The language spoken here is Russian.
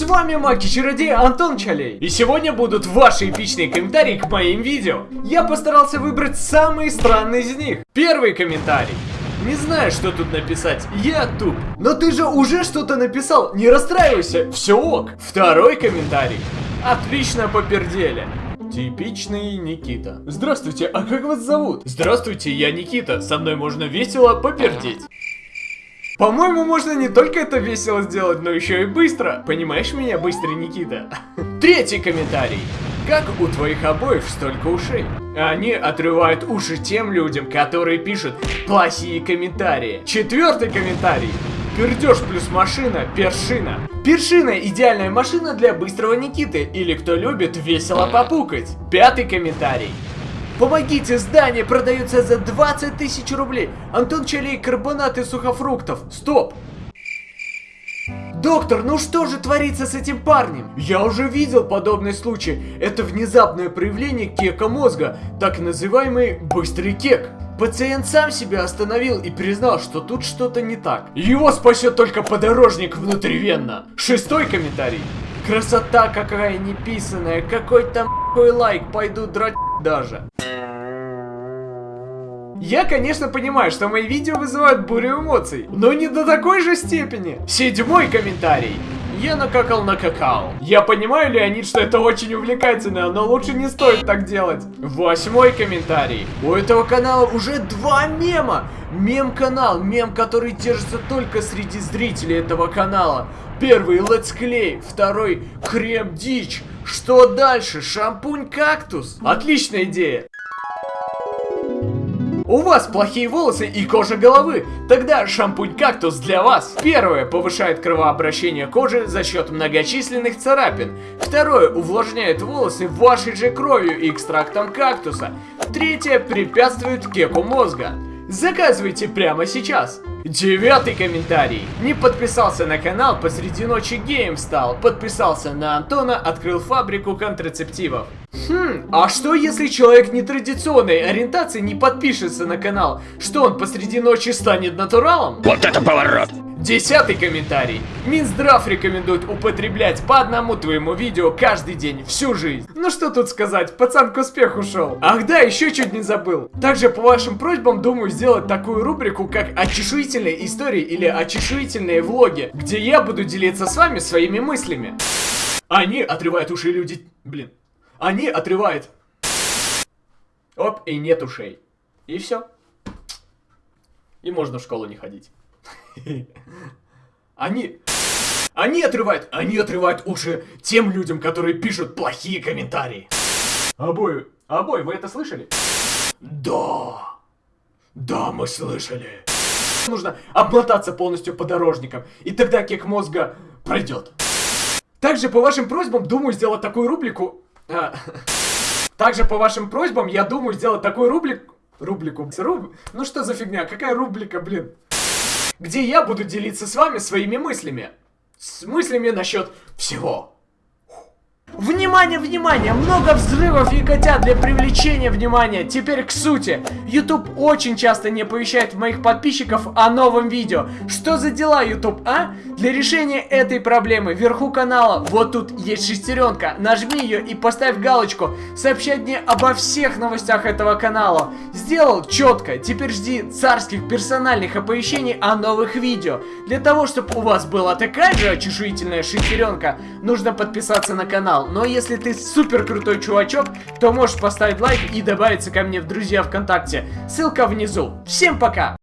С вами Маки-чародей Антон Чалей. И сегодня будут ваши эпичные комментарии к моим видео. Я постарался выбрать самые странные из них. Первый комментарий. Не знаю, что тут написать, я туп. Но ты же уже что-то написал, не расстраивайся, все ок. Второй комментарий. Отлично попердели. Типичный Никита. Здравствуйте, а как вас зовут? Здравствуйте, я Никита, со мной можно весело попердеть. По-моему, можно не только это весело сделать, но еще и быстро. Понимаешь меня, быстрый Никита? Третий комментарий. Как у твоих обоев столько ушей? Они отрывают уши тем людям, которые пишут плохие комментарии. Четвертый комментарий. Пердеж плюс машина, першина. Першина – идеальная машина для быстрого Никиты, или кто любит весело попукать. Пятый комментарий. Помогите, здание продается за 20 тысяч рублей. Антон Чалей, карбонаты сухофруктов. Стоп! Доктор, ну что же творится с этим парнем? Я уже видел подобный случай. Это внезапное проявление кека мозга, так называемый быстрый кек. Пациент сам себя остановил и признал, что тут что-то не так. Его спасет только подорожник внутривенно. Шестой комментарий. Красота какая неписанная, какой там лайк, пойду драть даже. Я, конечно, понимаю, что мои видео вызывают бурю эмоций, но не до такой же степени. Седьмой комментарий. Я накакал на какао. Я понимаю, Леонид, что это очень увлекательно, но лучше не стоит так делать. Восьмой комментарий. У этого канала уже два мема. Мем-канал, мем, который держится только среди зрителей этого канала. Первый летсклей, второй крем-дичь. Что дальше? Шампунь-кактус? Отличная идея. У вас плохие волосы и кожа головы. Тогда шампунь-кактус для вас. Первое, повышает кровообращение кожи за счет многочисленных царапин. Второе, увлажняет волосы вашей же кровью и экстрактом кактуса. Третье, препятствует кеку мозга. Заказывайте прямо сейчас. Девятый комментарий. Не подписался на канал, посреди ночи геем стал. Подписался на Антона, открыл фабрику контрацептивов. Хм, а что если человек нетрадиционной ориентации не подпишется на канал? Что он посреди ночи станет натуралом? Вот это поворот! Десятый комментарий. Минздрав рекомендует употреблять по одному твоему видео каждый день, всю жизнь. Ну что тут сказать, пацан к успеху шел. Ах да, еще чуть не забыл. Также по вашим просьбам думаю сделать такую рубрику, как очешуительные истории или очешуительные влоги, где я буду делиться с вами своими мыслями. Они отрывают уши люди... Блин. Они отрывают... Оп, и нет ушей. И все. И можно в школу не ходить. Они... Они отрывают... Они отрывают уши тем людям, которые пишут плохие комментарии. Обои... Обои, вы это слышали? Да. Да, мы слышали. Нужно обмотаться полностью подорожником, и тогда кек мозга пройдет. Также по вашим просьбам думаю сделать такую рубрику... А, также по вашим просьбам я думаю сделать такую рубрику... Рубрику... Руб... Ну что за фигня? Какая рубрика, блин? Где я буду делиться с вами своими мыслями. С мыслями насчет всего. Внимание, внимание! Много взрывов и котят для привлечения внимания. Теперь к сути. YouTube очень часто не оповещает моих подписчиков о новом видео. Что за дела, YouTube, а? Для решения этой проблемы вверху канала, вот тут есть шестеренка. Нажми ее и поставь галочку. Сообщать мне обо всех новостях этого канала. Сделал четко. Теперь жди царских персональных оповещений о новых видео. Для того, чтобы у вас была такая же чешуительная шестеренка, нужно подписаться на канал. Но если ты супер крутой чувачок, то можешь поставить лайк и добавиться ко мне в друзья ВКонтакте. Ссылка внизу. Всем пока!